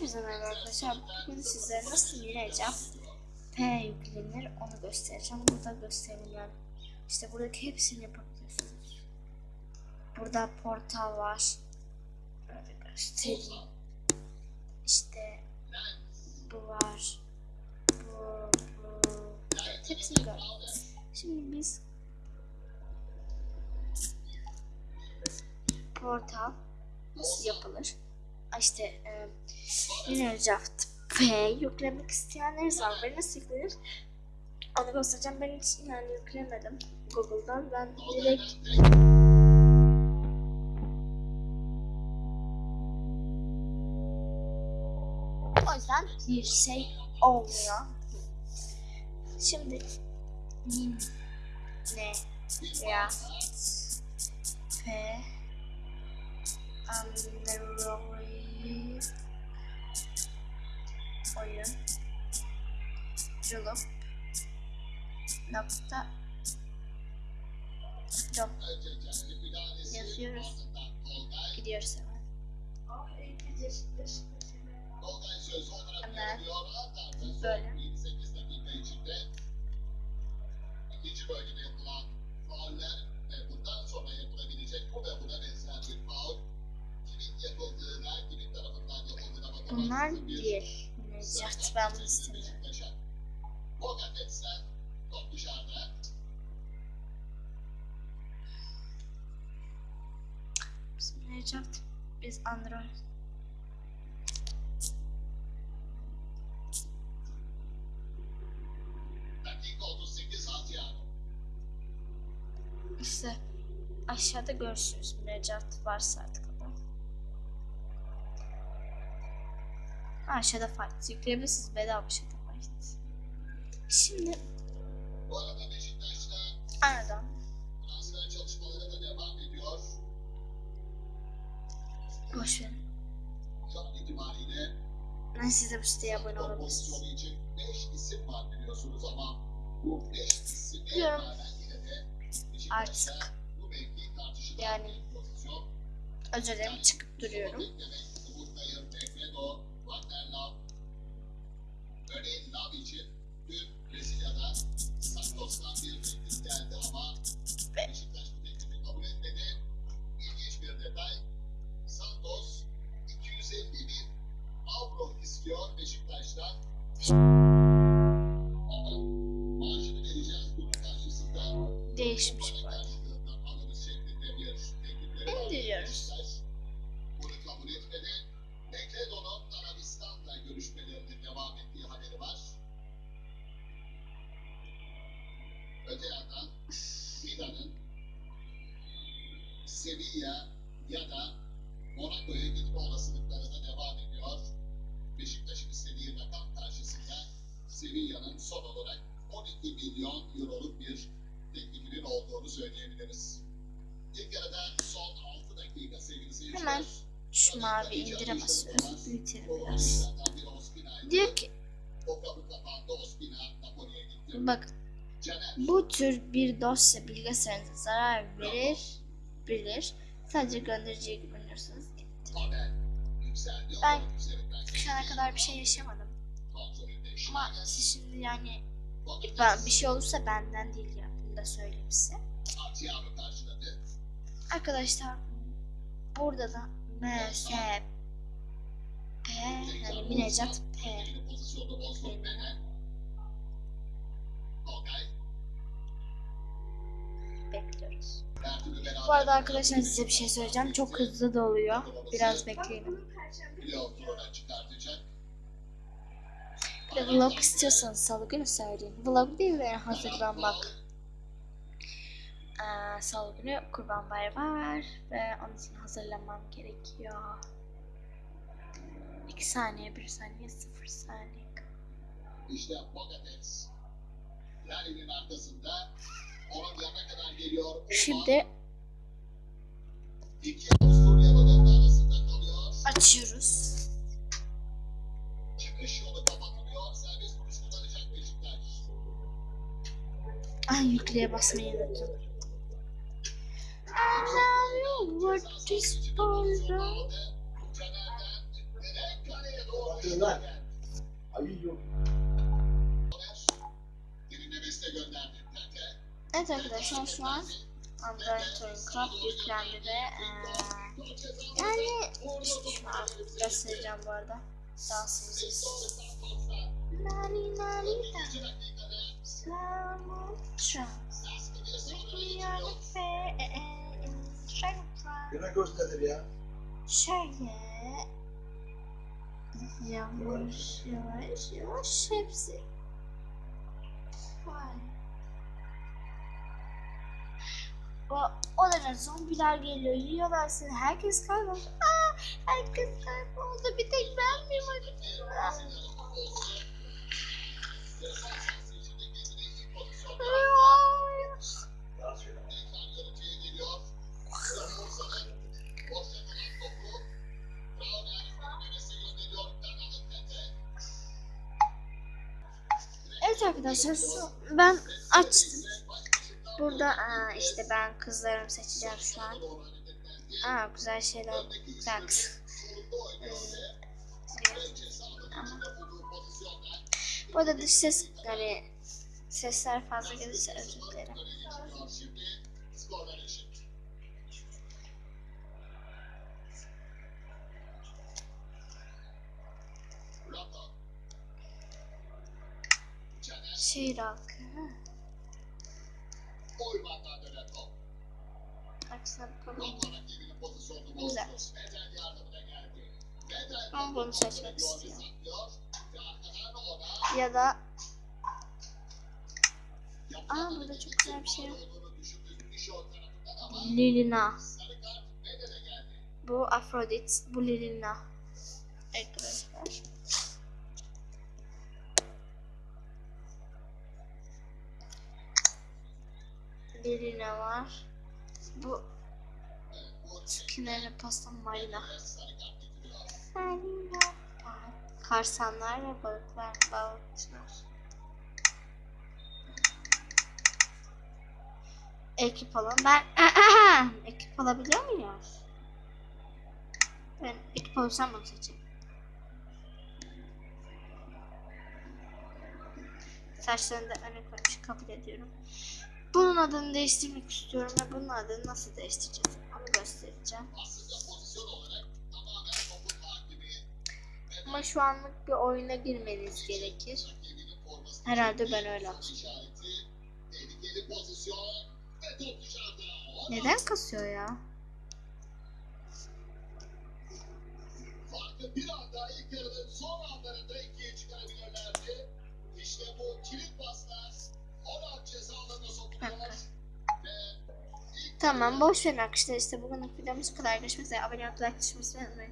Hepinize merhaba arkadaşlar. Bugün sizlere nasıl Miracam P yüklenir onu göstereceğim. Burada göstereyim yani. İşte buradaki hepsini yapabiliyorsunuz. Burada portal var. Böyle göstereyim. Minecraft P yüklemek isteyenler var. Ben nasıl yüklenir? Onu göstereceğim. Ben hiç yani yüklemedim Google'dan. Ben direkt o yüzden bir şey olmuyor. Şimdi Minecraft P Android oyun. Julop nokta. Job. Yazıyoruz. Gidiyoruz hemen. Hemen. Böyle. İkinci bölgede yapılan fauller ve bundan sonra yapılabilecek bu ve buna benzer bir faul bunlar bir Minecraft ben bunu istemiyorum. Biz biz Android. Dakika 38 Santiago. İşte aşağıda görüşürüz. Minecraft varsa artık ama. Ha, Aşağıda fight yükleyebilirsiniz bedava bir fight. Şimdi Bu arada Beşiktaş'ta aradan transfer çalışmaları da devam ediyor. boş verin. An itibariyle Ben size bu siteye abone olabilirsiniz. pozisyonu için 5 isim var biliyorsunuz ama bu 5 isim Beşiktaş'ta Artık yani özür dilerim çıkıp duruyorum. Beklemek, Umut Nayır, Negredo, Wagner Love. Örneğin Love için dün Brezilya'dan Santos'tan bir teklif geldi ama Ve- Beşiktaş bu teklifi kabul etmedi. İlginç bir detay. Santos 250 bin avro istiyor Beşiktaş'tan. Ama maaşını vereceğiz bunun karşısında. Değişmiş Öte yandan Milan'ın Sevilla ya da Monaco'ya gitme olasılıkları da devam ediyor. Beşiktaş'ın istediği rakam karşısında Sevilla'nın son olarak 12 milyon euroluk bir teklifinin olduğunu söyleyebiliriz. İlk yarıda son 6 dakika sevgili seyirciler. Hemen şu mavi indire basıyoruz. Büyütelim biraz. Diyor ki bu tür bir dosya bilgisayarınıza zarar verir bilir. Sadece göndericiye. Tabel yükseldi. Ben Şu ana kadar bir şey yaşamadım. Ama siz şimdi yani ben, bir şey olursa benden değil ya. Bunu da söyleyeyim size. Arkadaşlar burada da M, S, P yani Minecraft P bekliyoruz. Bu arada arkadaşlar size bir şey söyleyeceğim. Çok hızlı doluyor. Biraz bekleyin. Bir vlog istiyorsanız salı günü söyleyeyim. Vlog değil de hazırlanmak. Ee, salı günü kurban bayramı var ve onun için hazırlanmam gerekiyor. 2 saniye, 1 saniye, 0 saniye. İşte Bogates. Lali'nin arkasında. Şimdi açıyoruz. Ay yükleye basmayı unuttum. Ayı yok. Derinlemesine gönderdi Tete. Evet arkadaşlar şu an Android Touring Club yüklendi ve eee, yani işte şu an göstereceğim bu arada. Dansınızı. Nani nani the fair Yine gösterir ya. Şöyle yavaş yavaş yavaş hepsi. Vay. O, o da zombiler geliyor, yiyorlar seni. Herkes kaybolmuş. Aa, herkes kayboldu. Bir tek ben miyim acaba? Evet arkadaşlar ben açtım. Burada aa, işte ben kızlarımı seçeceğim şu an. Aa güzel şeyler güzel kız. Ama- Bu arada dış ses yani sesler fazla gelirse özür dilerim. Şehir halkı. Güzel. Ama bunu seçmek istiyorum. Ya da Aa burada çok güzel bir şey var. Lilina. Bu Afrodit, bu Lilina. Arkadaşlar. Lilina var. Bu Skinner'ın pasta Marina. Karsanlar ve balıklar, balıkçılar. Ekip alın. Ben ekip alabiliyor muyum? Ben ekip alırsam bunu seçeyim. Saçlarını da öne koymuş. Kabul ediyorum. Bunun adını değiştirmek istiyorum ve bunun adını nasıl değiştireceğiz? Onu göstereceğim. Ama şu anlık bir oyuna girmeniz gerekir. Herhalde ben öyle yapacağım. Neden kasıyor ya? Tamam boş verin arkadaşlar işte bugünlük videomuz bu kadar. Görüşmek üzere. Abone olmayı, like, unutmayın.